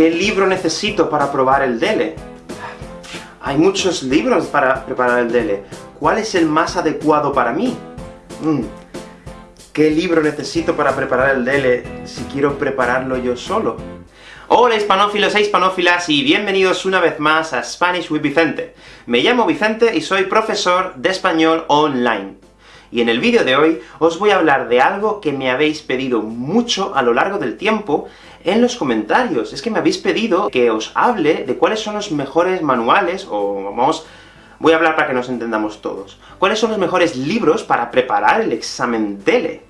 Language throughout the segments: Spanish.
¿Qué libro necesito para probar el DELE? Hay muchos libros para preparar el DELE. ¿Cuál es el más adecuado para mí? Mm. ¿Qué libro necesito para preparar el DELE si quiero prepararlo yo solo? Hola hispanófilos e hispanófilas, y bienvenidos una vez más a Spanish with Vicente. Me llamo Vicente y soy profesor de español online. Y en el vídeo de hoy os voy a hablar de algo que me habéis pedido mucho a lo largo del tiempo en los comentarios. Es que me habéis pedido que os hable de cuáles son los mejores manuales, o vamos, voy a hablar para que nos entendamos todos. ¿Cuáles son los mejores libros para preparar el examen DELE?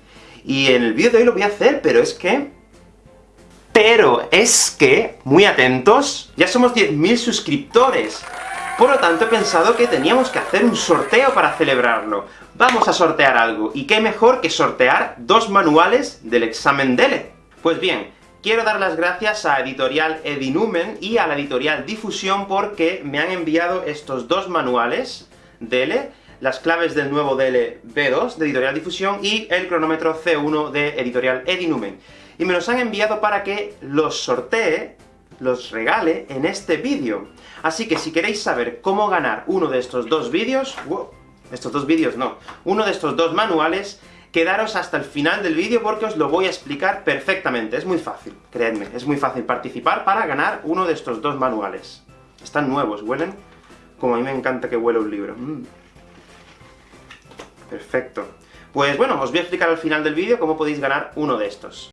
Y en el vídeo de hoy lo voy a hacer, pero es que... Pero es que, muy atentos, ya somos 10.000 suscriptores. Por lo tanto, he pensado que teníamos que hacer un sorteo para celebrarlo. Vamos a sortear algo, y qué mejor que sortear dos manuales del examen DELE. Pues bien, Quiero dar las gracias a Editorial Edinumen y a la Editorial Difusión porque me han enviado estos dos manuales, DELE, las claves del nuevo DELE B2 de Editorial Difusión y el cronómetro C1 de Editorial Edinumen. Y me los han enviado para que los sortee, los regale en este vídeo. Así que si queréis saber cómo ganar uno de estos dos vídeos... estos dos vídeos no, uno de estos dos manuales, quedaros hasta el final del vídeo porque os lo voy a explicar perfectamente. Es muy fácil, creedme, es muy fácil participar para ganar uno de estos dos manuales. Están nuevos, huelen como a mí me encanta que huele un libro. Mm. Perfecto. Pues bueno, os voy a explicar al final del vídeo cómo podéis ganar uno de estos.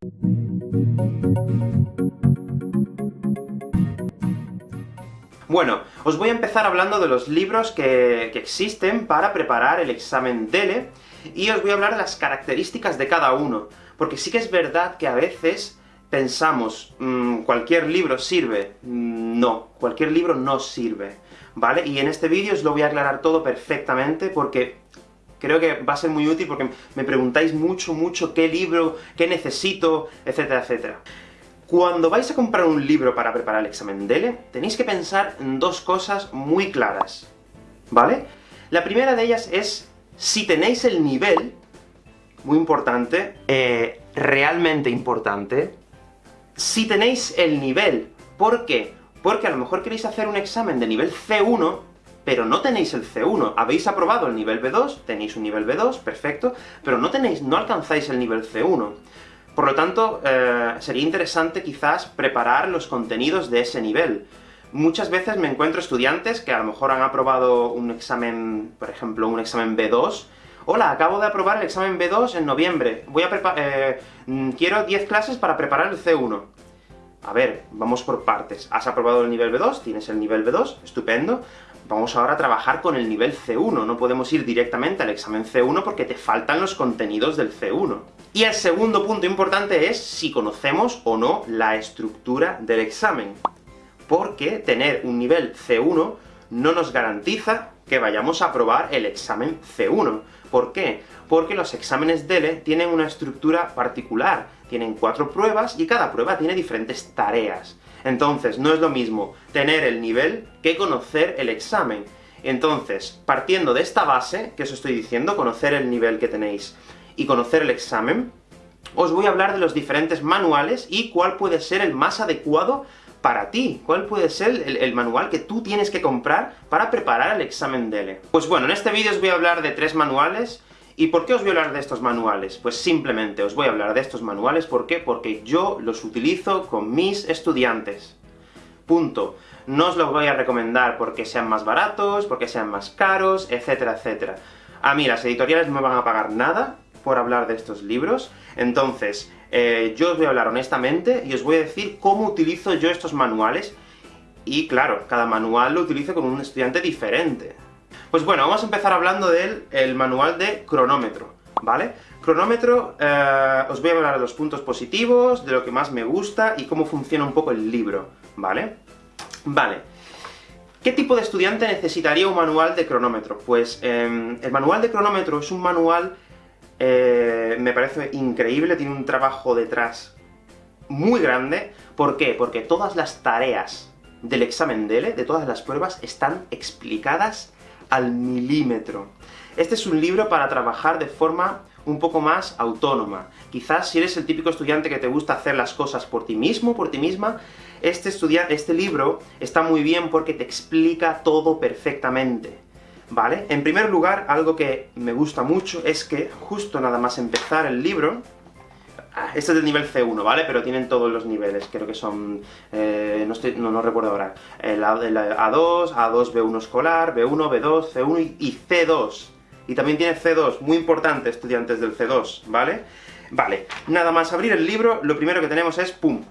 Bueno, os voy a empezar hablando de los libros que, que existen para preparar el examen DELE, y os voy a hablar de las características de cada uno, porque sí que es verdad que a veces pensamos, mmm, ¿cualquier libro sirve? Mm, no, cualquier libro no sirve, ¿vale? Y en este vídeo os lo voy a aclarar todo perfectamente, porque creo que va a ser muy útil, porque me preguntáis mucho, mucho qué libro, qué necesito, etcétera, etcétera. Cuando vais a comprar un libro para preparar el examen DELE, tenéis que pensar en dos cosas muy claras, ¿vale? La primera de ellas es si tenéis el nivel, muy importante, eh, realmente importante, si tenéis el nivel, ¿por qué? Porque a lo mejor queréis hacer un examen de nivel C1, pero no tenéis el C1. Habéis aprobado el nivel B2, tenéis un nivel B2, perfecto, pero no tenéis, no alcanzáis el nivel C1. Por lo tanto, eh, sería interesante quizás preparar los contenidos de ese nivel. Muchas veces me encuentro estudiantes que a lo mejor han aprobado un examen, por ejemplo, un examen B2, Hola, acabo de aprobar el examen B2 en noviembre, voy a. Eh, mm, quiero 10 clases para preparar el C1. A ver, vamos por partes. Has aprobado el nivel B2, tienes el nivel B2, estupendo. Vamos ahora a trabajar con el nivel C1, no podemos ir directamente al examen C1 porque te faltan los contenidos del C1. Y el segundo punto importante es si conocemos o no la estructura del examen porque tener un nivel C1 no nos garantiza que vayamos a aprobar el examen C1. ¿Por qué? Porque los exámenes DELE tienen una estructura particular, tienen cuatro pruebas, y cada prueba tiene diferentes tareas. Entonces, no es lo mismo tener el nivel que conocer el examen. Entonces, partiendo de esta base, que os estoy diciendo, conocer el nivel que tenéis y conocer el examen, os voy a hablar de los diferentes manuales y cuál puede ser el más adecuado para ti? ¿Cuál puede ser el, manual que tú tienes que comprar para preparar el examen DELE? Pues bueno, en este vídeo os voy a hablar de tres manuales, ¿Y por qué os voy a hablar de estos manuales? Pues simplemente os voy a hablar de estos manuales, ¿por qué? Porque yo los utilizo con mis estudiantes. Punto. No os los voy a recomendar porque sean más baratos, porque sean más caros, etcétera, etcétera. A mí las editoriales no me van a pagar nada por hablar de estos libros, entonces, eh, yo os voy a hablar honestamente, y os voy a decir cómo utilizo yo estos manuales, y claro, cada manual lo utilizo con un estudiante diferente. Pues bueno, vamos a empezar hablando del el manual de cronómetro, ¿vale? Cronómetro, eh, os voy a hablar de los puntos positivos, de lo que más me gusta, y cómo funciona un poco el libro, ¿vale? Vale. ¿Qué tipo de estudiante necesitaría un manual de cronómetro? Pues, em, el manual de cronómetro es un manual eh, me parece increíble, tiene un trabajo detrás muy grande. ¿Por qué? Porque todas las tareas del examen DELE, de todas las pruebas, están explicadas al milímetro. Este es un libro para trabajar de forma un poco más autónoma. Quizás si eres el típico estudiante que te gusta hacer las cosas por ti mismo, por ti misma, este, este libro está muy bien porque te explica todo perfectamente. ¿Vale? En primer lugar, algo que me gusta mucho es que, justo nada más empezar el libro, ah, este es del nivel C1, ¿vale? Pero tienen todos los niveles, creo que son... Eh, no, no, recuerdo ahora. El, A2, A2, B1 escolar, B1, B2, C1 y, C2. Y también tiene C2, muy importante, estudiantes del C2, ¿vale? Vale, nada más abrir el libro, lo primero que tenemos es, ¡pum!,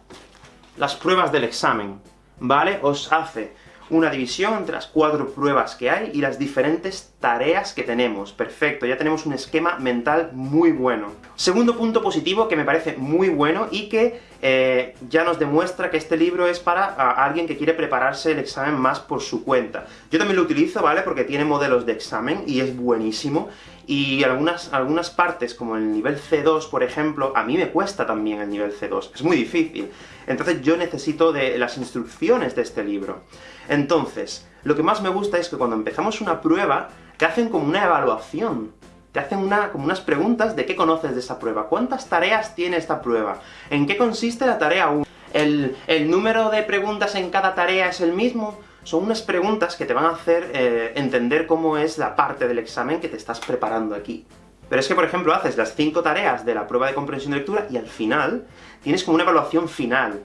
las pruebas del examen, ¿vale? Os hace una división entre las cuatro pruebas que hay y las diferentes tareas que tenemos. Perfecto, ya tenemos un esquema mental muy bueno. Segundo punto positivo que me parece muy bueno y que eh, ya nos demuestra que este libro es para alguien que quiere prepararse el examen más por su cuenta. Yo también lo utilizo, ¿vale? Porque tiene modelos de examen y es buenísimo, y algunas, algunas partes, como el nivel C2, por ejemplo, a mí me cuesta también el nivel C2, es muy difícil. Entonces yo necesito de las instrucciones de este libro. Entonces, lo que más me gusta es que cuando empezamos una prueba, te hacen como una evaluación. Te hacen una, como unas preguntas de qué conoces de esa prueba, cuántas tareas tiene esta prueba, en qué consiste la tarea 1, el, el número de preguntas en cada tarea es el mismo, son unas preguntas que te van a hacer eh, entender cómo es la parte del examen que te estás preparando aquí. Pero es que, por ejemplo, haces las cinco tareas de la prueba de comprensión de lectura, y al final tienes como una evaluación final.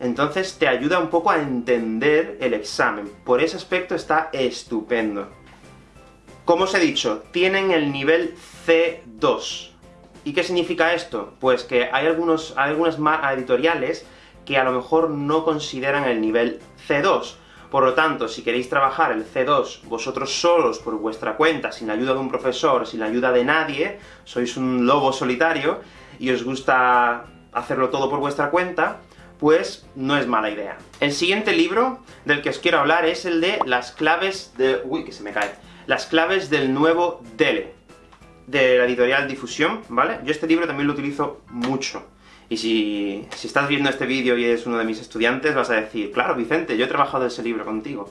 Entonces te ayuda un poco a entender el examen. Por ese aspecto está estupendo. Como os he dicho, tienen el nivel C2. ¿Y qué significa esto? Pues que hay, algunos, hay algunas editoriales que a lo mejor no consideran el nivel C2, por lo tanto, si queréis trabajar el C2 vosotros solos, por vuestra cuenta, sin la ayuda de un profesor, sin la ayuda de nadie, sois un lobo solitario, y os gusta hacerlo todo por vuestra cuenta, pues no es mala idea. El siguiente libro del que os quiero hablar es el de las claves de... uy, que se me cae. Las claves del nuevo DELE, de la editorial Difusión, ¿vale? Yo este libro también lo utilizo mucho. Y si, estás viendo este vídeo y eres uno de mis estudiantes, vas a decir, claro, Vicente, yo he trabajado ese libro contigo.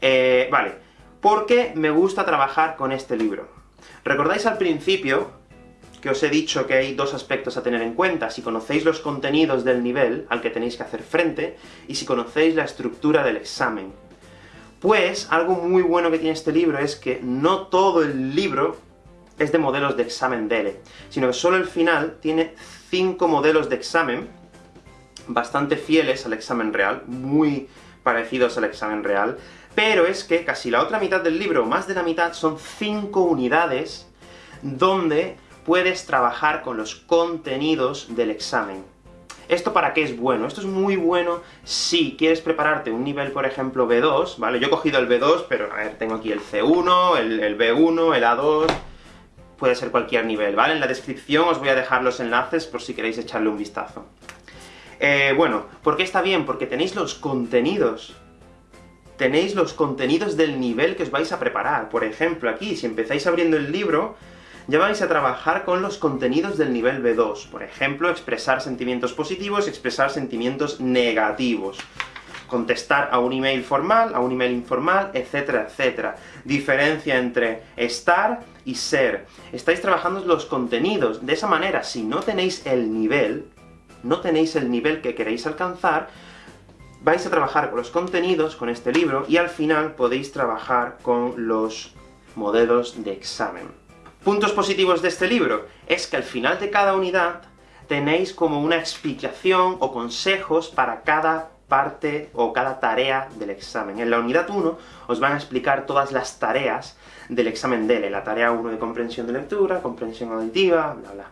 Eh, vale, ¿por qué me gusta trabajar con este libro? ¿Recordáis al principio que os he dicho que hay dos aspectos a tener en cuenta? Si conocéis los contenidos del nivel al que tenéis que hacer frente, y si conocéis la estructura del examen. Pues, algo muy bueno que tiene este libro es que no todo el libro es de modelos de examen DELE, sino que solo el final tiene cinco modelos de examen, bastante fieles al examen real, muy parecidos al examen real, pero es que casi la otra mitad del libro, más de la mitad, son cinco unidades donde puedes trabajar con los contenidos del examen. ¿Esto para qué es bueno? Esto es muy bueno si quieres prepararte un nivel, por ejemplo, B2, ¿vale? Yo he cogido el B2, pero a ver, tengo aquí el C1, el, el B1, el A2, puede ser cualquier nivel, ¿vale? En la descripción os voy a dejar los enlaces por si queréis echarle un vistazo. Eh, bueno, ¿por qué está bien? Porque tenéis los contenidos. Tenéis los contenidos del nivel que os vais a preparar. Por ejemplo, aquí, si empezáis abriendo el libro, ya vais a trabajar con los contenidos del nivel B2. Por ejemplo, expresar sentimientos positivos, expresar sentimientos negativos contestar a un email formal, a un email informal, etcétera, etcétera. Diferencia entre estar y ser. Estáis trabajando los contenidos. De esa manera, si no tenéis el nivel, no tenéis el nivel que queréis alcanzar, vais a trabajar con los contenidos, con este libro, y al final podéis trabajar con los modelos de examen. Puntos positivos de este libro, es que al final de cada unidad tenéis como una explicación o consejos para cada parte o cada tarea del examen. En la unidad 1 os van a explicar todas las tareas del examen DELE, la tarea 1 de comprensión de lectura, comprensión auditiva, bla bla.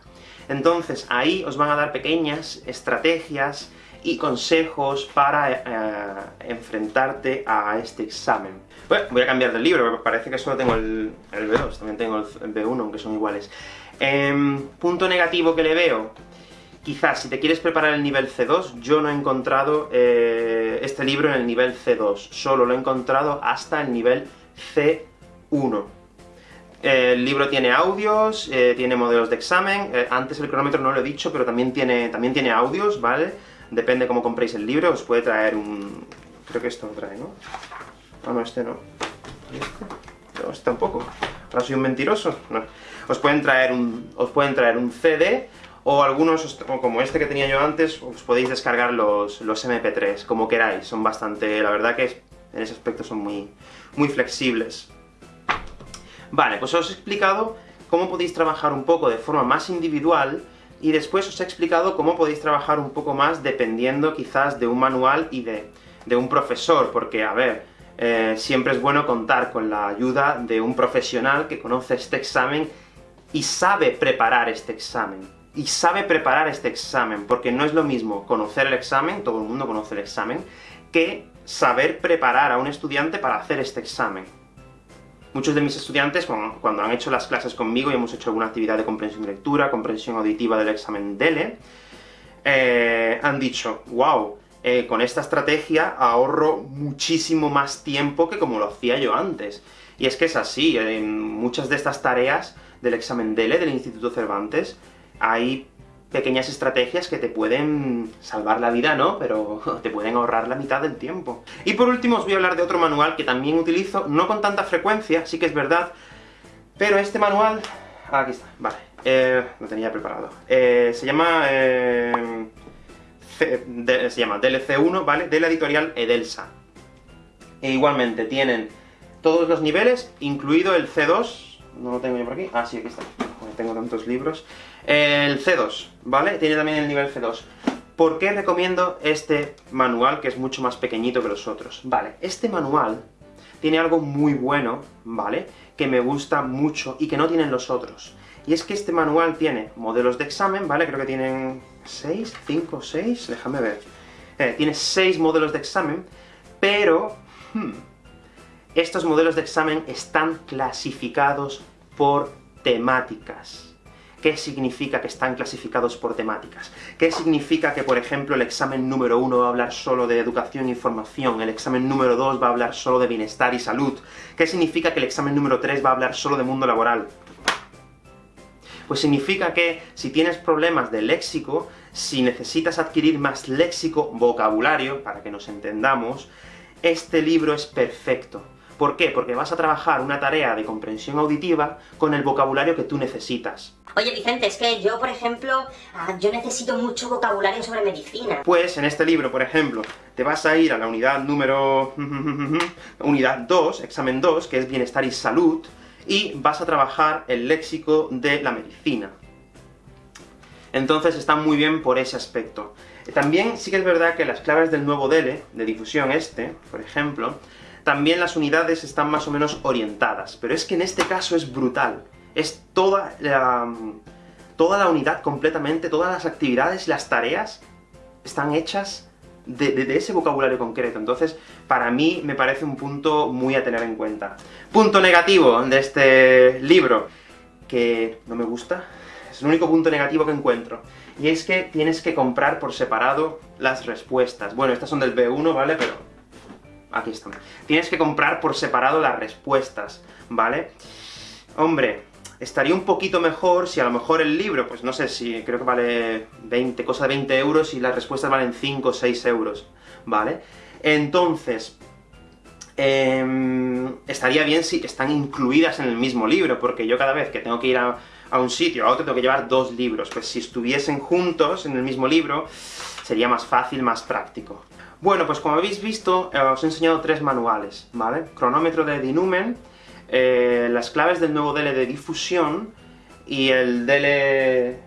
Entonces, ahí os van a dar pequeñas estrategias y consejos para eh, enfrentarte a este examen. Bueno, voy a cambiar de libro, porque parece que solo tengo el, B2, también tengo el B1, aunque son iguales. Em, punto negativo que le veo, Quizás, si te quieres preparar el nivel C2, yo no he encontrado eh, este libro en el nivel C2, solo lo he encontrado hasta el nivel C1. El libro tiene audios, eh, tiene modelos de examen, eh, antes el cronómetro no lo he dicho, pero también tiene, también tiene audios, ¿vale? Depende cómo compréis el libro, os puede traer un... creo que esto lo trae, ¿no? Ah, no, este no. ¿Y este? No, este tampoco. ¿Ahora soy un mentiroso? Os pueden traer un, os pueden traer un CD, o algunos, como este que tenía yo antes, os podéis descargar los, los MP3, como queráis, son bastante... la verdad que en ese aspecto son muy, muy flexibles. Vale, pues os he explicado cómo podéis trabajar un poco de forma más individual, y después os he explicado cómo podéis trabajar un poco más dependiendo quizás de un manual y de, de un profesor, porque, a ver, eh, siempre es bueno contar con la ayuda de un profesional que conoce este examen y sabe preparar este examen y sabe preparar este examen, porque no es lo mismo conocer el examen, todo el mundo conoce el examen, que saber preparar a un estudiante para hacer este examen. Muchos de mis estudiantes, cuando, han hecho las clases conmigo y hemos hecho alguna actividad de comprensión de lectura, comprensión auditiva del examen DELE, eh, han dicho, wow, eh, con esta estrategia ahorro muchísimo más tiempo que como lo hacía yo antes. Y es que es así, en muchas de estas tareas del examen DELE del Instituto Cervantes, hay pequeñas estrategias que te pueden salvar la vida, ¿no? Pero te pueden ahorrar la mitad del tiempo. Y por último os voy a hablar de otro manual que también utilizo, no con tanta frecuencia, sí que es verdad, pero este manual... Ah, aquí está, vale. Eh, lo tenía preparado. Eh, se llama... Eh, se llama DLC1, ¿vale? De la editorial Edelsa. E igualmente tienen todos los niveles, incluido el C2, no lo tengo yo por aquí, ah, sí, aquí está, tengo tantos libros, el C2, ¿vale? Tiene también el nivel C2. ¿Por qué recomiendo este manual, que es mucho más pequeñito que los otros? Vale, este manual tiene algo muy bueno, ¿vale?, que me gusta mucho y que no tienen los otros. Y es que este manual tiene modelos de examen, ¿vale? Creo que tienen 6, 5, 6, déjame ver. Eh, tiene 6 modelos de examen, pero... Hmm, estos modelos de examen están clasificados por temáticas. ¿Qué significa que están clasificados por temáticas? ¿Qué significa que, por ejemplo, el examen número 1 va a hablar solo de educación e información, el examen número 2 va a hablar solo de bienestar y salud? ¿Qué significa que el examen número 3 va a hablar solo de mundo laboral? Pues significa que si tienes problemas de léxico, si necesitas adquirir más léxico, vocabulario, para que nos entendamos, este libro es perfecto. ¿Por qué? Porque vas a trabajar una tarea de comprensión auditiva con el vocabulario que tú necesitas. Oye Vicente, es que yo, por ejemplo, ah, yo necesito mucho vocabulario sobre medicina. Pues, en este libro, por ejemplo, te vas a ir a la unidad número... unidad 2, examen 2, que es Bienestar y Salud, y vas a trabajar el léxico de la medicina. Entonces está muy bien por ese aspecto. También sí que es verdad que las claves del nuevo DELE, de difusión este, por ejemplo, también las unidades están más o menos orientadas, pero es que en este caso es brutal. Es toda la, toda la unidad completamente, todas las actividades, las tareas, están hechas de, ese vocabulario concreto. Entonces, para mí, me parece un punto muy a tener en cuenta. Punto negativo de este libro, que no me gusta, es el único punto negativo que encuentro, y es que tienes que comprar por separado las respuestas. Bueno, estas son del B1, ¿vale? Pero... aquí están. Tienes que comprar por separado las respuestas, ¿vale? Hombre, estaría un poquito mejor si a lo mejor el libro, pues no sé si, creo que vale 20, cosa de 20 euros, y las respuestas valen 5 o 6 euros, ¿vale? Entonces, em, estaría bien si están incluidas en el mismo libro, porque yo cada vez que tengo que ir a, a un sitio, a otro, tengo que llevar dos libros, pues si estuviesen juntos en el mismo libro, sería más fácil, más práctico. Bueno, pues como habéis visto, eh, os he enseñado tres manuales, ¿vale? Cronómetro de Dinumen, eh, las claves del nuevo DL de difusión, y el DL...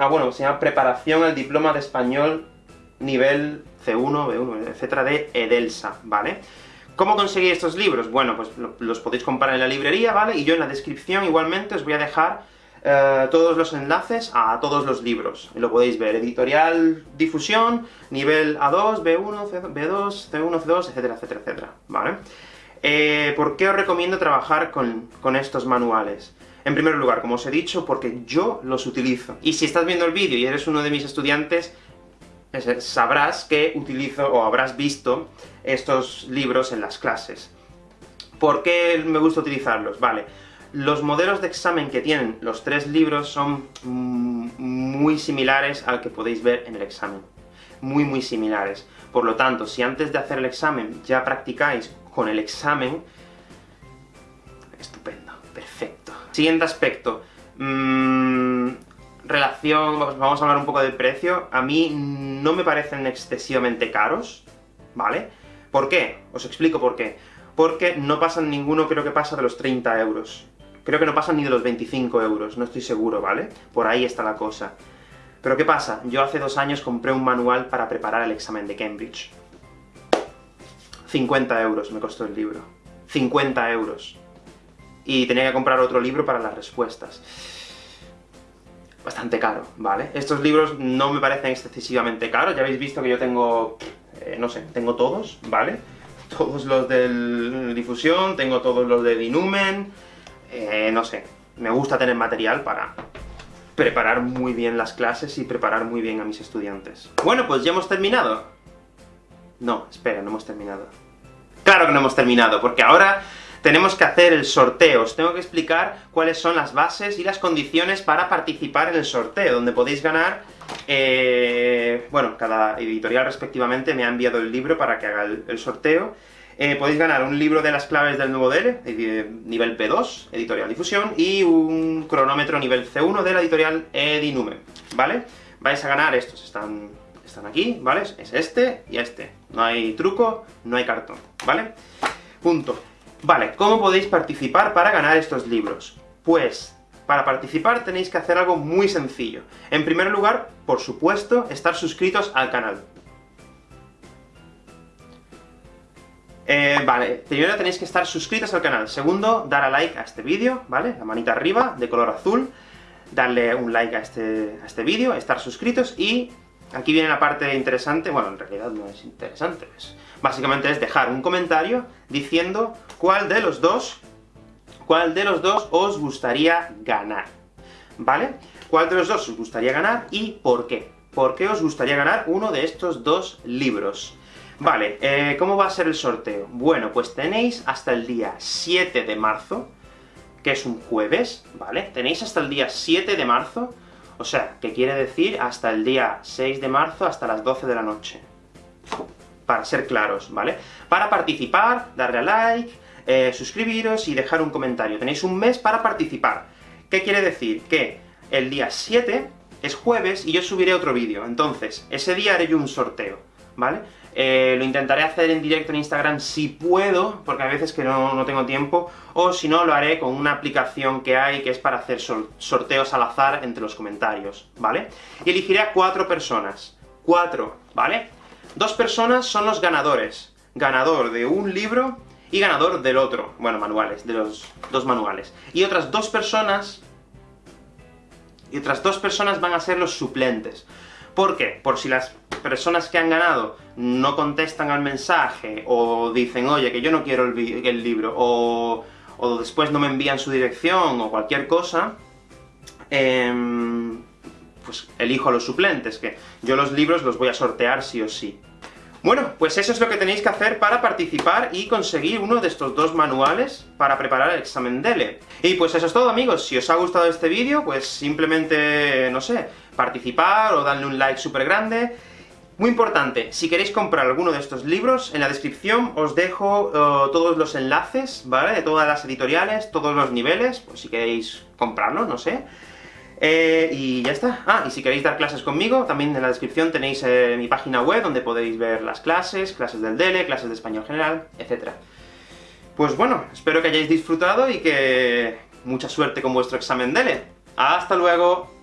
ah, bueno, se llama Preparación al Diploma de Español nivel C1, B1, etcétera, de Edelsa, ¿vale? ¿Cómo conseguí estos libros? Bueno, pues los podéis comprar en la librería, ¿vale? Y yo en la descripción igualmente os voy a dejar eh, todos los enlaces a todos los libros. Lo podéis ver, editorial difusión, nivel A2, B1, B2, C1, C2, etcétera, etcétera, etcétera. Eh, ¿Por qué os recomiendo trabajar con, con estos manuales? En primer lugar, como os he dicho, porque yo los utilizo. Y si estás viendo el vídeo y eres uno de mis estudiantes, sabrás que utilizo, o habrás visto, estos libros en las clases. ¿Por qué me gusta utilizarlos? Vale, los modelos de examen que tienen los tres libros son mm, muy similares al que podéis ver en el examen. Muy, muy similares. Por lo tanto, si antes de hacer el examen ya practicáis con el examen, estupendo, perfecto. Siguiente aspecto. Mm, relación... vamos a hablar un poco del precio. A mí no me parecen excesivamente caros, ¿vale? ¿Por qué? Os explico por qué. Porque no pasan ninguno, creo que pasa de los 30 euros. Creo que no pasan ni de los 25 euros, no estoy seguro, ¿vale? Por ahí está la cosa. Pero ¿qué pasa? Yo hace dos años compré un manual para preparar el examen de Cambridge. 50 euros me costó el libro. 50 euros. Y tenía que comprar otro libro para las respuestas. Bastante caro, ¿vale? Estos libros no me parecen excesivamente caros, ya habéis visto que yo tengo... Eh, no sé, tengo todos, ¿vale? Todos los de difusión, tengo todos los de Dinumen... Eh, no sé, me gusta tener material para preparar muy bien las clases y preparar muy bien a mis estudiantes. Bueno, pues ya hemos terminado. No, espera, no hemos terminado. Claro que no hemos terminado, porque ahora tenemos que hacer el sorteo. Os tengo que explicar cuáles son las bases y las condiciones para participar en el sorteo, donde podéis ganar... Eh, bueno, cada editorial respectivamente me ha enviado el libro para que haga el sorteo, eh, podéis ganar un libro de las claves del nuevo DL, nivel P2, editorial Difusión, y un cronómetro nivel C1 de la editorial Edinume, ¿vale? Vais a ganar estos, están, están aquí, ¿vale? Es este y este. No hay truco, no hay cartón, ¿vale? Punto. Vale, ¿cómo podéis participar para ganar estos libros? Pues, para participar tenéis que hacer algo muy sencillo. En primer lugar, por supuesto, estar suscritos al canal. Eh, vale, primero tenéis que estar suscritos al canal. Segundo, dar a like a este vídeo, ¿vale? La manita arriba, de color azul. Darle un like a este, a este vídeo, estar suscritos, y aquí viene la parte interesante, bueno, en realidad no es interesante, básicamente es dejar un comentario diciendo cuál de los dos, cuál de los dos os gustaría ganar, ¿vale? ¿Cuál de los dos os gustaría ganar, y por qué? ¿Por qué os gustaría ganar uno de estos dos libros? Vale, eh, ¿cómo va a ser el sorteo? Bueno, pues tenéis hasta el día 7 de marzo, que es un jueves, ¿vale? Tenéis hasta el día 7 de marzo, o sea, que quiere decir hasta el día 6 de marzo, hasta las 12 de la noche. Para ser claros, ¿vale? Para participar, darle a like, eh, suscribiros y dejar un comentario. Tenéis un mes para participar. ¿Qué quiere decir? Que el día 7 es jueves y yo subiré otro vídeo, entonces, ese día haré yo un sorteo, ¿vale? Eh, lo intentaré hacer en directo en Instagram si puedo, porque a veces que no, tengo tiempo, o si no, lo haré con una aplicación que hay, que es para hacer sorteos al azar entre los comentarios, ¿vale? Y elegiré a cuatro personas. Cuatro, ¿vale? Dos personas son los ganadores. Ganador de un libro y ganador del otro. Bueno, manuales, de los dos manuales. Y otras dos personas... Y otras dos personas van a ser los suplentes. ¿Por qué? Por si las personas que han ganado no contestan al mensaje, o dicen, oye, que yo no quiero el, libro, o, después no me envían su dirección, o cualquier cosa, em, pues elijo a los suplentes, que yo los libros los voy a sortear sí o sí. Bueno, pues eso es lo que tenéis que hacer para participar y conseguir uno de estos dos manuales para preparar el examen DELE. Y pues eso es todo, amigos. Si os ha gustado este vídeo, pues simplemente, no sé, participar o darle un like súper grande, muy importante, si queréis comprar alguno de estos libros, en la descripción os dejo eh, todos los enlaces, ¿vale? De todas las editoriales, todos los niveles, pues si queréis comprarlos, no sé. Eh, y ya está. Ah, y si queréis dar clases conmigo, también en la descripción tenéis eh, mi página web, donde podéis ver las clases, clases del DELE, clases de español general, etc. Pues bueno, espero que hayáis disfrutado y que... mucha suerte con vuestro examen DELE. ¡Hasta luego!